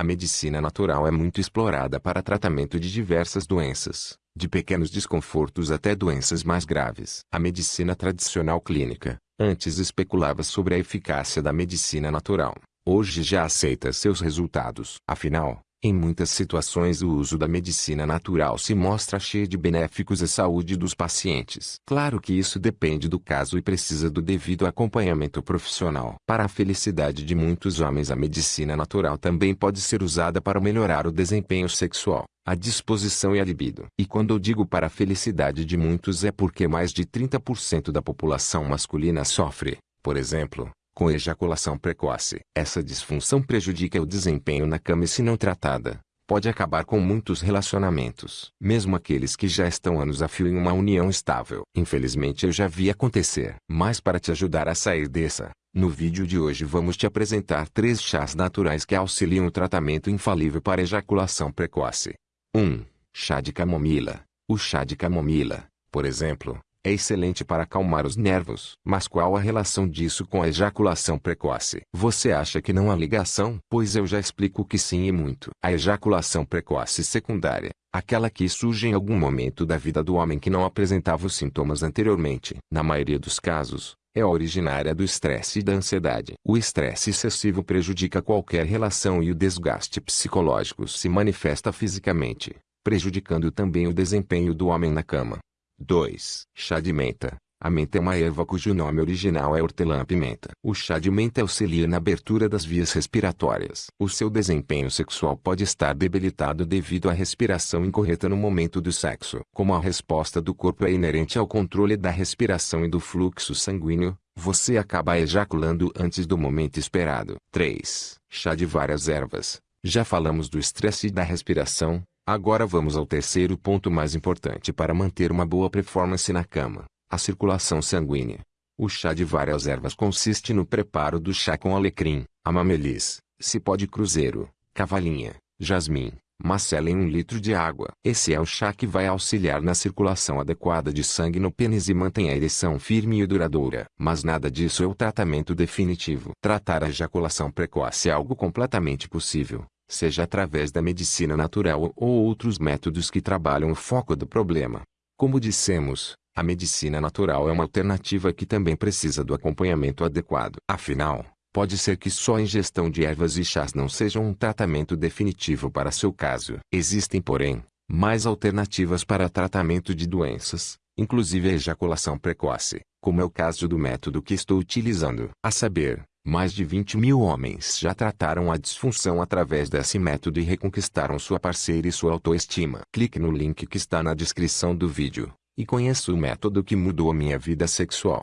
A medicina natural é muito explorada para tratamento de diversas doenças, de pequenos desconfortos até doenças mais graves. A medicina tradicional clínica, antes especulava sobre a eficácia da medicina natural. Hoje já aceita seus resultados. Afinal, em muitas situações o uso da medicina natural se mostra cheio de benéficos à saúde dos pacientes. Claro que isso depende do caso e precisa do devido acompanhamento profissional. Para a felicidade de muitos homens a medicina natural também pode ser usada para melhorar o desempenho sexual, a disposição e a libido. E quando eu digo para a felicidade de muitos é porque mais de 30% da população masculina sofre, por exemplo, com ejaculação precoce. Essa disfunção prejudica o desempenho na cama e se não tratada, pode acabar com muitos relacionamentos. Mesmo aqueles que já estão anos a fio em uma união estável. Infelizmente eu já vi acontecer. Mas para te ajudar a sair dessa, no vídeo de hoje vamos te apresentar três chás naturais que auxiliam o tratamento infalível para ejaculação precoce. 1. Chá de camomila. O chá de camomila, por exemplo, é excelente para acalmar os nervos. Mas qual a relação disso com a ejaculação precoce? Você acha que não há ligação? Pois eu já explico que sim e muito. A ejaculação precoce secundária, aquela que surge em algum momento da vida do homem que não apresentava os sintomas anteriormente, na maioria dos casos, é originária do estresse e da ansiedade. O estresse excessivo prejudica qualquer relação e o desgaste psicológico se manifesta fisicamente, prejudicando também o desempenho do homem na cama. 2. Chá de menta. A menta é uma erva cujo nome original é hortelã-pimenta. O chá de menta auxilia na abertura das vias respiratórias. O seu desempenho sexual pode estar debilitado devido à respiração incorreta no momento do sexo. Como a resposta do corpo é inerente ao controle da respiração e do fluxo sanguíneo, você acaba ejaculando antes do momento esperado. 3. Chá de várias ervas. Já falamos do estresse e da respiração, Agora vamos ao terceiro ponto mais importante para manter uma boa performance na cama, a circulação sanguínea. O chá de várias ervas consiste no preparo do chá com alecrim, amamelis, cipó de cruzeiro, cavalinha, jasmim, macela em um litro de água. Esse é o chá que vai auxiliar na circulação adequada de sangue no pênis e mantém a ereção firme e duradoura. Mas nada disso é o tratamento definitivo. Tratar a ejaculação precoce é algo completamente possível, seja através da medicina natural ou outros métodos que trabalham o foco do problema. Como dissemos, a medicina natural é uma alternativa que também precisa do acompanhamento adequado. Afinal, pode ser que só a ingestão de ervas e chás não seja um tratamento definitivo para seu caso. Existem, porém, mais alternativas para tratamento de doenças, inclusive a ejaculação precoce, como é o caso do método que estou utilizando. A saber, mais de 20 mil homens já trataram a disfunção através desse método e reconquistaram sua parceira e sua autoestima. Clique no link que está na descrição do vídeo e conheça o método que mudou a minha vida sexual.